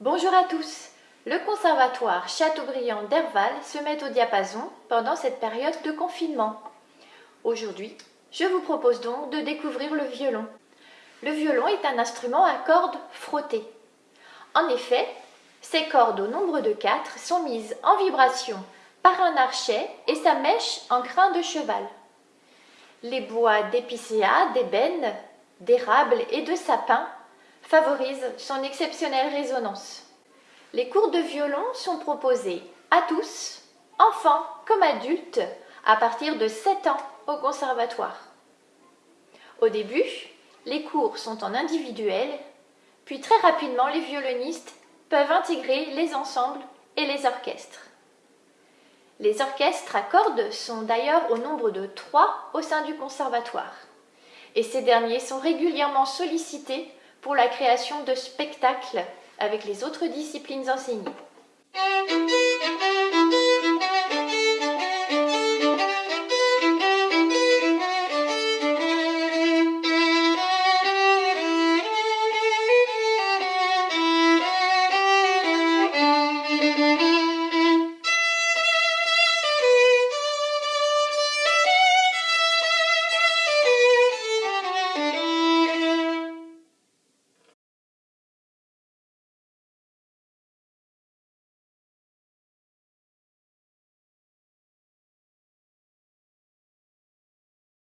Bonjour à tous Le Conservatoire Chateaubriand d'Herval se met au diapason pendant cette période de confinement. Aujourd'hui, je vous propose donc de découvrir le violon. Le violon est un instrument à cordes frottées. En effet, ses cordes au nombre de quatre sont mises en vibration par un archet et sa mèche en crin de cheval. Les bois d'épicéa, d'ébène, d'érable et de sapin favorisent son exceptionnelle résonance. Les cours de violon sont proposés à tous, enfants comme adultes, à partir de 7 ans au conservatoire. Au début, les cours sont en individuel, puis très rapidement les violonistes peuvent intégrer les ensembles et les orchestres. Les orchestres à cordes sont d'ailleurs au nombre de trois au sein du conservatoire, et ces derniers sont régulièrement sollicités pour la création de spectacles avec les autres disciplines enseignées.